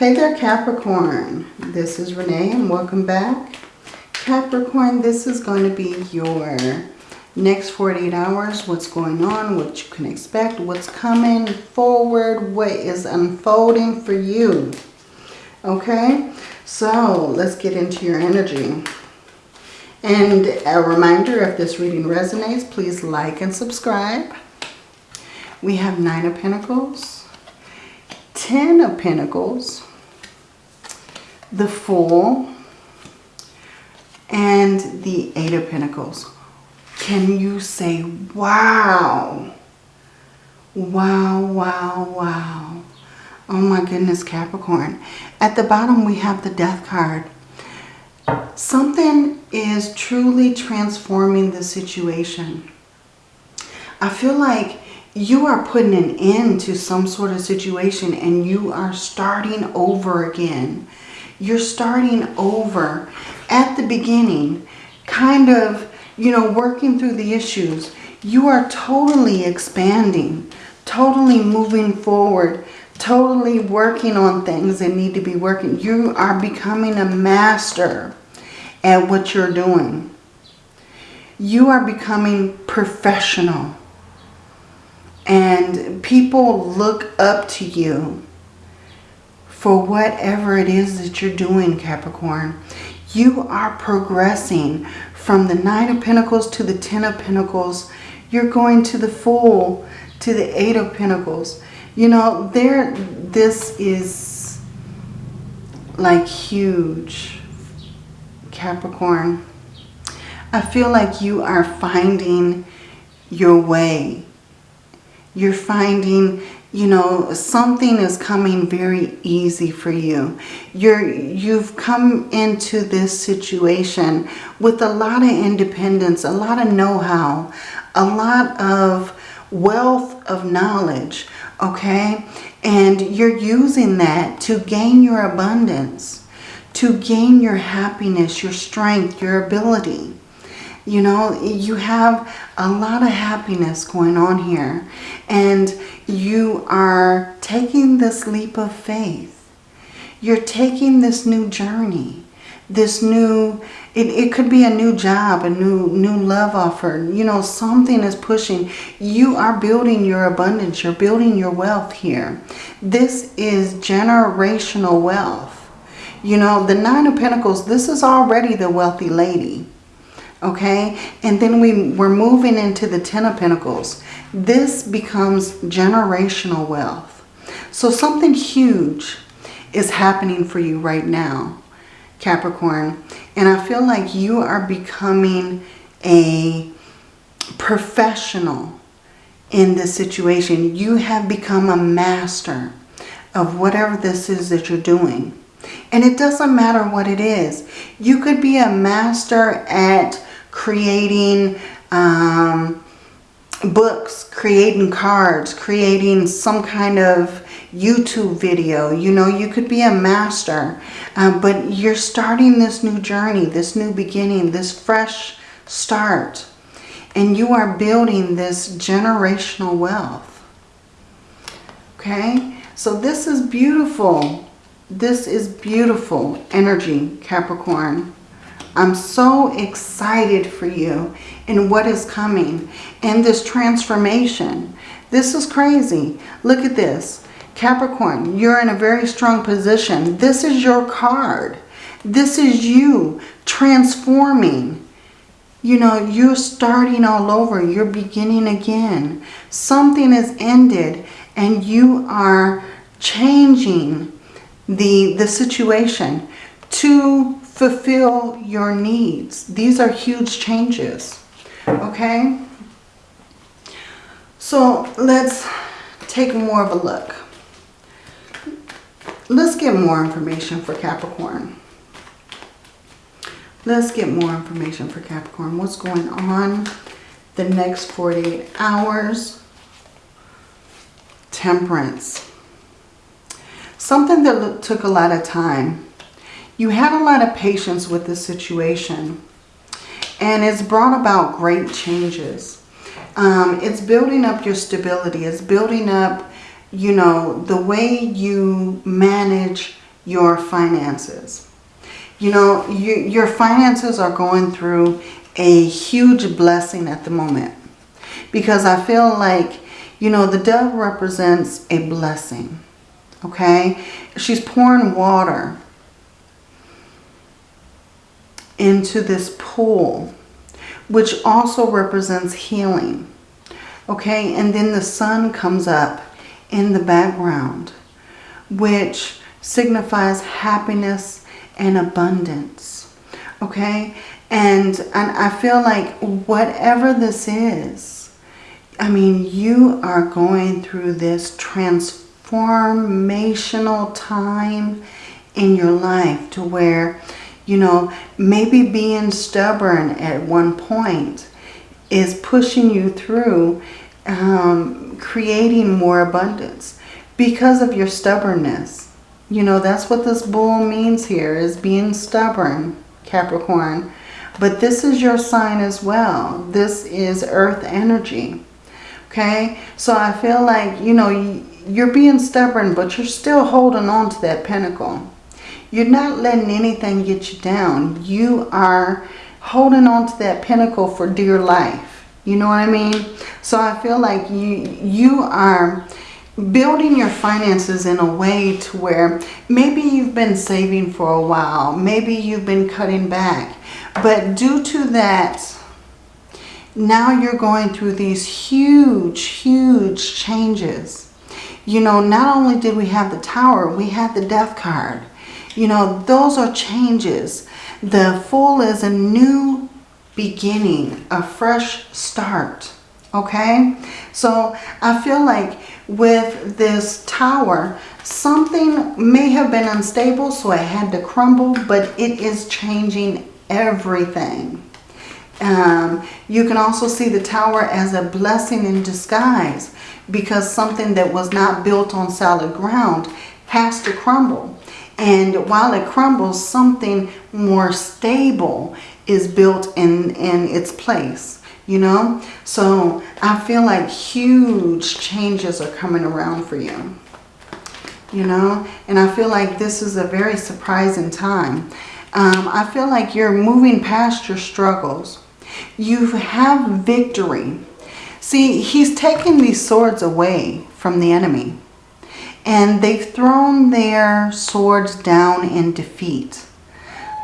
Hey there Capricorn, this is Renee and welcome back. Capricorn, this is going to be your next 48 hours, what's going on, what you can expect, what's coming forward, what is unfolding for you. Okay, so let's get into your energy. And a reminder, if this reading resonates, please like and subscribe. We have Nine of Pentacles, Ten of Pentacles, the Fool, and the Eight of Pentacles. Can you say, wow? Wow, wow, wow. Oh my goodness, Capricorn. At the bottom, we have the Death card. Something is truly transforming the situation. I feel like you are putting an end to some sort of situation and you are starting over again. You're starting over at the beginning, kind of, you know, working through the issues. You are totally expanding, totally moving forward, totally working on things that need to be working. You are becoming a master at what you're doing. You are becoming professional and people look up to you for whatever it is that you're doing, Capricorn. You are progressing from the Nine of Pentacles to the Ten of Pentacles. You're going to the Fool, to the Eight of Pentacles. You know, there, this is like huge, Capricorn. I feel like you are finding your way you're finding, you know, something is coming very easy for you. You're, you've come into this situation with a lot of independence, a lot of know-how, a lot of wealth of knowledge, okay? And you're using that to gain your abundance, to gain your happiness, your strength, your ability. You know, you have a lot of happiness going on here. And you are taking this leap of faith. You're taking this new journey. This new, it, it could be a new job, a new, new love offer. You know, something is pushing. You are building your abundance. You're building your wealth here. This is generational wealth. You know, the Nine of Pentacles, this is already the wealthy lady okay? And then we, we're moving into the Ten of Pentacles. This becomes generational wealth. So something huge is happening for you right now, Capricorn. And I feel like you are becoming a professional in this situation. You have become a master of whatever this is that you're doing. And it doesn't matter what it is. You could be a master at creating um, books, creating cards, creating some kind of YouTube video. You know, you could be a master, um, but you're starting this new journey, this new beginning, this fresh start. And you are building this generational wealth. Okay, so this is beautiful. This is beautiful energy, Capricorn. I'm so excited for you and what is coming and this transformation. This is crazy. Look at this. Capricorn, you're in a very strong position. This is your card. This is you transforming. You know, you're starting all over. You're beginning again. Something has ended and you are changing the, the situation to fulfill your needs. These are huge changes, okay? So let's take more of a look. Let's get more information for Capricorn. Let's get more information for Capricorn. What's going on the next 48 hours? Temperance. Something that took a lot of time you had a lot of patience with the situation. And it's brought about great changes. Um, it's building up your stability. It's building up, you know, the way you manage your finances. You know, you, your finances are going through a huge blessing at the moment. Because I feel like, you know, the dove represents a blessing. Okay? She's pouring water into this pool, which also represents healing. Okay? And then the sun comes up in the background, which signifies happiness and abundance. Okay? And, and I feel like whatever this is, I mean, you are going through this transformational time in your life to where, you know, maybe being stubborn at one point is pushing you through um, creating more abundance because of your stubbornness. You know, that's what this bull means here is being stubborn, Capricorn. But this is your sign as well. This is earth energy. Okay? So I feel like, you know, you're being stubborn, but you're still holding on to that pentacle. You're not letting anything get you down. You are holding on to that pentacle for dear life. You know what I mean? So I feel like you, you are building your finances in a way to where maybe you've been saving for a while. Maybe you've been cutting back. But due to that, now you're going through these huge, huge changes. You know, not only did we have the tower, we had the death card. You know, those are changes. The Fool is a new beginning, a fresh start. Okay? So I feel like with this tower, something may have been unstable, so it had to crumble, but it is changing everything. Um, you can also see the tower as a blessing in disguise because something that was not built on solid ground has to crumble. And while it crumbles, something more stable is built in, in its place, you know? So I feel like huge changes are coming around for you, you know? And I feel like this is a very surprising time. Um, I feel like you're moving past your struggles. You have victory. See, he's taking these swords away from the enemy. And they've thrown their swords down in defeat.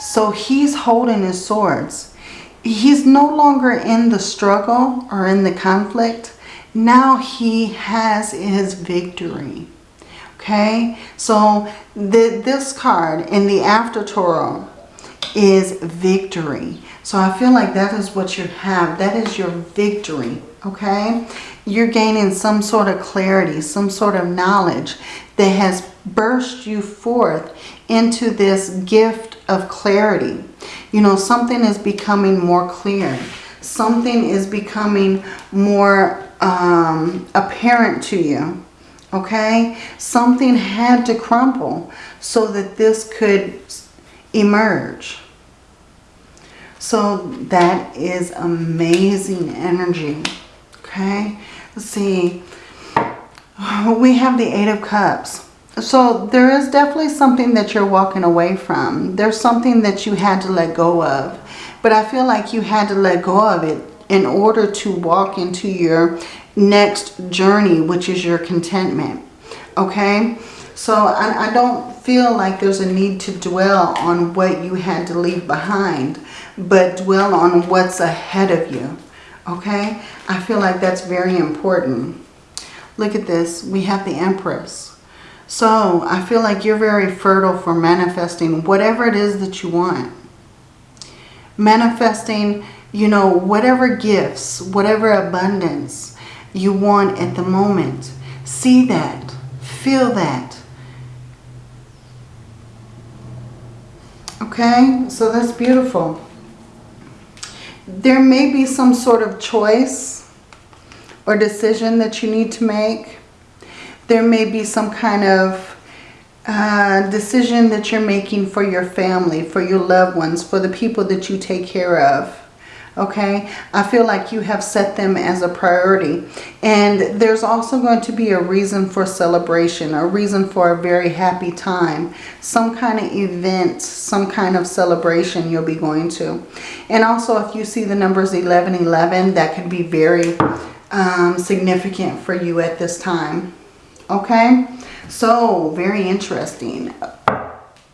So he's holding his swords. He's no longer in the struggle or in the conflict. Now he has his victory. Okay, so the, this card in the After Tarot is victory. So I feel like that is what you have. That is your victory, okay? You're gaining some sort of clarity, some sort of knowledge that has burst you forth into this gift of clarity. You know, something is becoming more clear. Something is becoming more um, apparent to you, okay? Something had to crumble so that this could emerge. So that is amazing energy. Okay. Let's see. We have the Eight of Cups. So there is definitely something that you're walking away from. There's something that you had to let go of. But I feel like you had to let go of it in order to walk into your next journey, which is your contentment. Okay. So I, I don't feel like there's a need to dwell on what you had to leave behind but dwell on what's ahead of you. Okay? I feel like that's very important. Look at this. We have the Empress. So I feel like you're very fertile for manifesting whatever it is that you want. Manifesting, you know, whatever gifts, whatever abundance you want at the moment. See that. Feel that. Okay? So that's beautiful there may be some sort of choice or decision that you need to make. There may be some kind of uh, decision that you're making for your family, for your loved ones, for the people that you take care of. Okay? I feel like you have set them as a priority. And there's also going to be a reason for celebration, a reason for a very happy time, some kind of event, some kind of celebration you'll be going to. And also if you see the numbers 11, 11, that could be very um, significant for you at this time, okay? So, very interesting.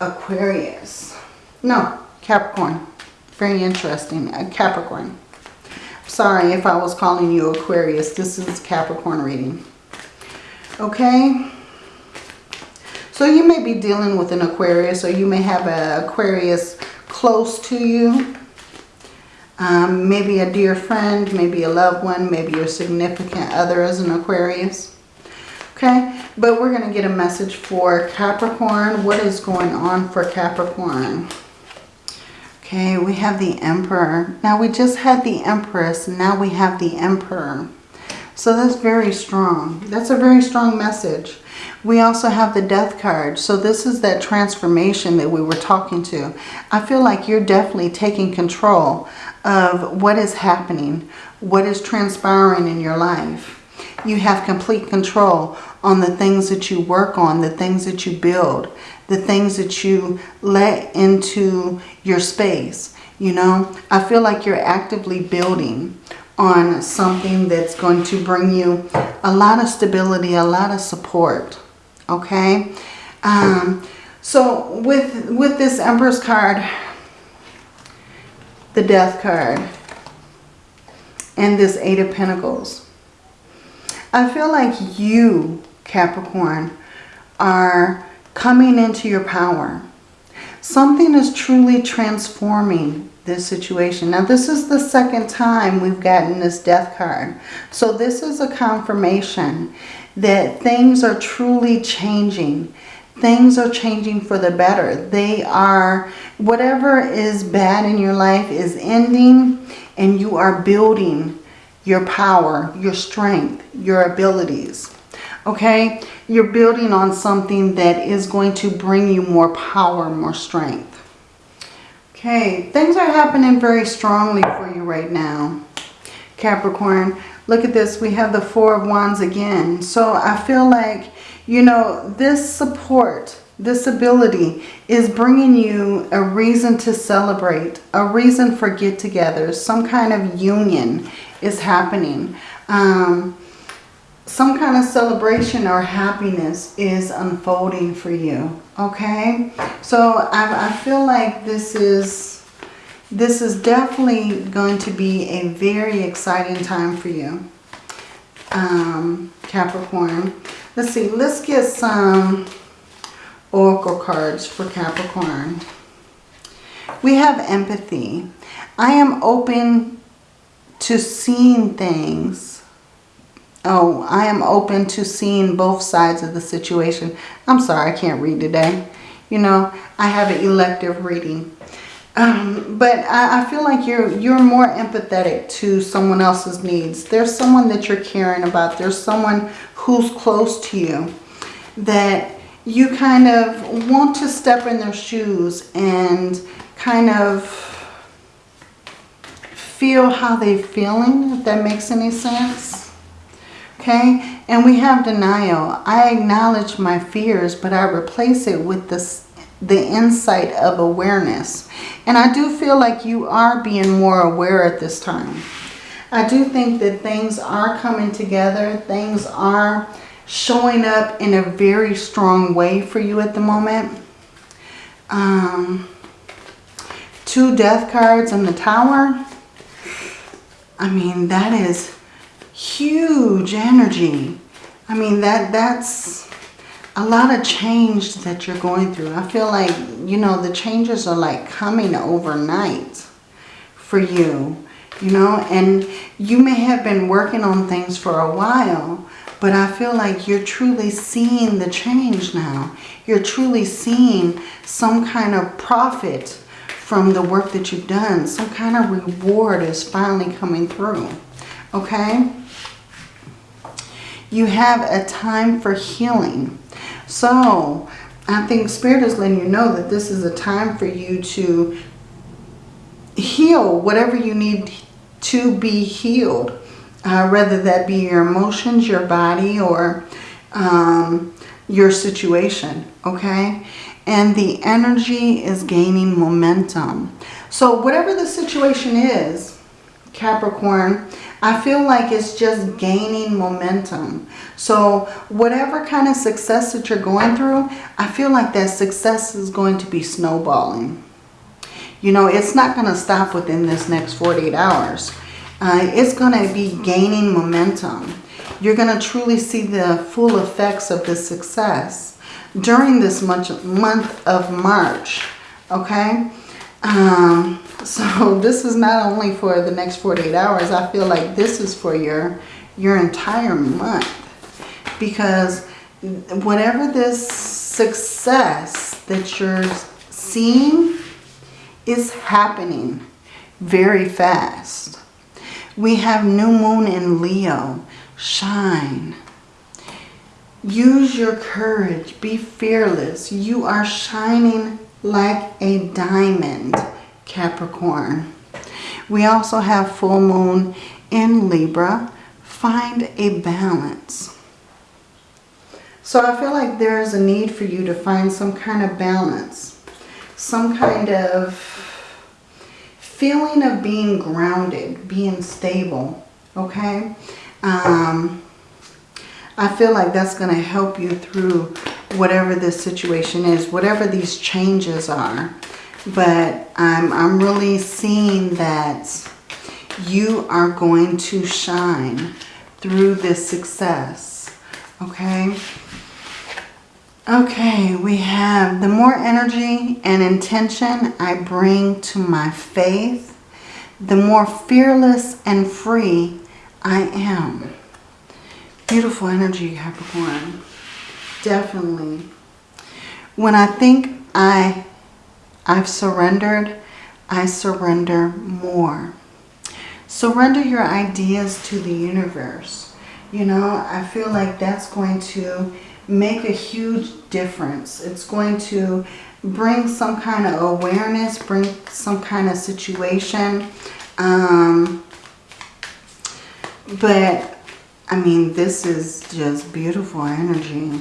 Aquarius. No, Capricorn. Very interesting. Uh, Capricorn. Sorry if I was calling you Aquarius. This is Capricorn reading. Okay. So you may be dealing with an Aquarius or you may have an Aquarius close to you. Um, maybe a dear friend, maybe a loved one, maybe your significant other is an Aquarius. Okay, but we're going to get a message for Capricorn. What is going on for Capricorn? Okay, we have the Emperor. Now we just had the Empress. Now we have the Emperor. So that's very strong. That's a very strong message. We also have the Death card. So this is that transformation that we were talking to. I feel like you're definitely taking control of what is happening, what is transpiring in your life. You have complete control on the things that you work on, the things that you build the things that you let into your space. You know, I feel like you're actively building on something that's going to bring you a lot of stability, a lot of support. Okay. Um, so with, with this Empress card, the Death card, and this Eight of Pentacles, I feel like you, Capricorn, are coming into your power. Something is truly transforming this situation. Now, this is the second time we've gotten this death card. So this is a confirmation that things are truly changing. Things are changing for the better. They are, whatever is bad in your life is ending and you are building your power, your strength, your abilities. Okay? you're building on something that is going to bring you more power, more strength. Okay, things are happening very strongly for you right now, Capricorn. Look at this. We have the Four of Wands again. So I feel like, you know, this support, this ability is bringing you a reason to celebrate, a reason for get-togethers. Some kind of union is happening. Um, some kind of celebration or happiness is unfolding for you. Okay? So I, I feel like this is, this is definitely going to be a very exciting time for you. Um, Capricorn. Let's see. Let's get some oracle cards for Capricorn. We have empathy. I am open to seeing things Oh, I am open to seeing both sides of the situation. I'm sorry, I can't read today. You know, I have an elective reading. Um, but I, I, feel like you're you're more empathetic to someone else's needs. There's someone that you're caring about. There's someone who's close to you that you kind of want to step in their shoes and kind of feel how they're feeling, if that makes any sense. Okay, and we have denial. I acknowledge my fears, but I replace it with this, the insight of awareness. And I do feel like you are being more aware at this time. I do think that things are coming together. Things are showing up in a very strong way for you at the moment. Um, two death cards in the tower. I mean, that is huge energy. I mean, that that's a lot of change that you're going through. I feel like, you know, the changes are like coming overnight for you, you know, and you may have been working on things for a while, but I feel like you're truly seeing the change now. You're truly seeing some kind of profit from the work that you've done. Some kind of reward is finally coming through. Okay? you have a time for healing. So I think Spirit is letting you know that this is a time for you to heal whatever you need to be healed. Uh, whether that be your emotions, your body, or um, your situation, okay? And the energy is gaining momentum. So whatever the situation is, Capricorn, I feel like it's just gaining momentum. So whatever kind of success that you're going through, I feel like that success is going to be snowballing. You know, it's not going to stop within this next 48 hours. Uh, it's going to be gaining momentum. You're going to truly see the full effects of this success during this month, month of March. Okay? Um, so this is not only for the next 48 hours. I feel like this is for your, your entire month. Because whatever this success that you're seeing is happening very fast. We have new moon in Leo. Shine. Use your courage. Be fearless. You are shining like a diamond, Capricorn. We also have full moon in Libra. Find a balance. So I feel like there is a need for you to find some kind of balance. Some kind of feeling of being grounded, being stable, okay? Um, I feel like that's going to help you through whatever this situation is, whatever these changes are. But I'm, I'm really seeing that you are going to shine through this success. Okay? Okay, we have the more energy and intention I bring to my faith, the more fearless and free I am. Beautiful energy, Capricorn. Definitely. When I think I, I've surrendered, I surrender more. Surrender your ideas to the universe. You know, I feel like that's going to make a huge difference. It's going to bring some kind of awareness, bring some kind of situation. Um, but, I mean, this is just beautiful energy.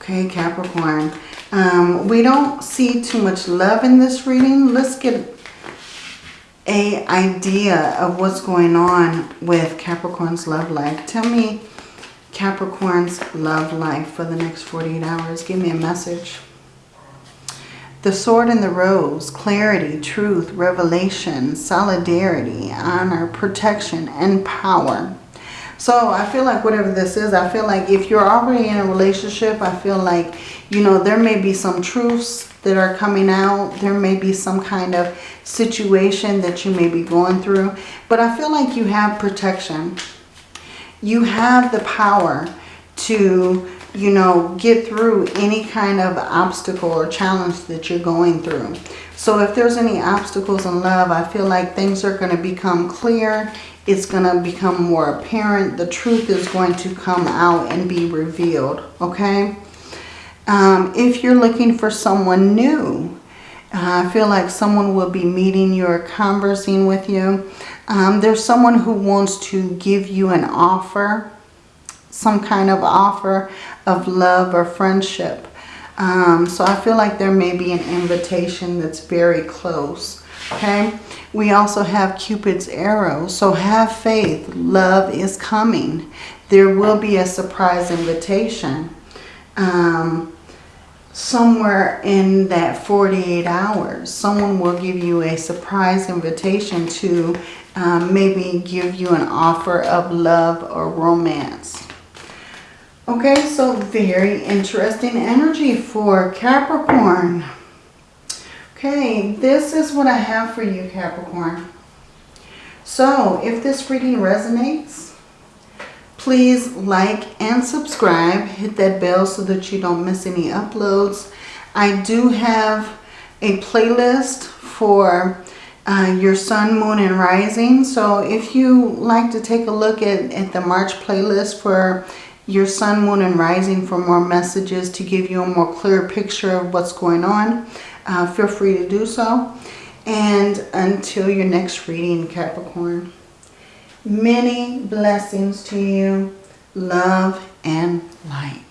Okay, Capricorn. Um, we don't see too much love in this reading. Let's get a idea of what's going on with Capricorn's love life. Tell me Capricorn's love life for the next 48 hours. Give me a message. The sword and the rose, clarity, truth, revelation, solidarity, honor, protection, and power. So I feel like whatever this is, I feel like if you're already in a relationship, I feel like, you know, there may be some truths that are coming out. There may be some kind of situation that you may be going through. But I feel like you have protection. You have the power to you know, get through any kind of obstacle or challenge that you're going through. So if there's any obstacles in love, I feel like things are going to become clear. It's going to become more apparent. The truth is going to come out and be revealed, okay? Um, if you're looking for someone new, I feel like someone will be meeting you or conversing with you. Um, there's someone who wants to give you an offer some kind of offer of love or friendship. Um, so I feel like there may be an invitation that's very close. Okay. We also have Cupid's arrow. So have faith. Love is coming. There will be a surprise invitation. Um, somewhere in that 48 hours, someone will give you a surprise invitation to um, maybe give you an offer of love or romance. Okay, so very interesting energy for Capricorn. Okay, this is what I have for you, Capricorn. So, if this reading resonates, please like and subscribe. Hit that bell so that you don't miss any uploads. I do have a playlist for uh, your sun, moon, and rising. So if you like to take a look at, at the March playlist for your sun, moon, and rising for more messages to give you a more clear picture of what's going on. Uh, feel free to do so. And until your next reading, Capricorn, many blessings to you, love and light.